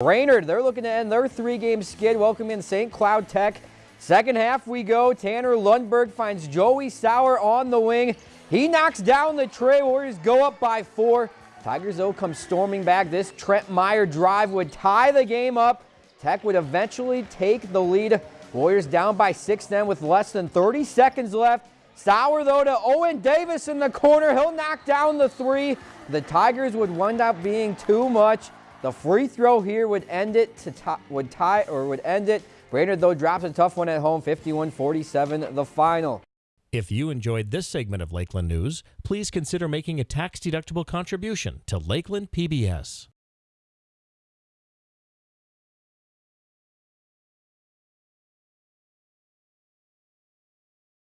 Brainerd, they're looking to end their three-game skid, welcoming St. Cloud Tech. Second half we go. Tanner Lundberg finds Joey Sauer on the wing. He knocks down the tray. Warriors go up by four. Tigers, though, come storming back. This Trent Meyer drive would tie the game up. Tech would eventually take the lead. Warriors down by six then with less than 30 seconds left. Sauer, though, to Owen Davis in the corner. He'll knock down the three. The Tigers would wind up being too much. The free throw here would end it to tie, would tie or would end it. Brainerd though drops a tough one at home, 51-47 the final. If you enjoyed this segment of Lakeland News, please consider making a tax-deductible contribution to Lakeland PBS.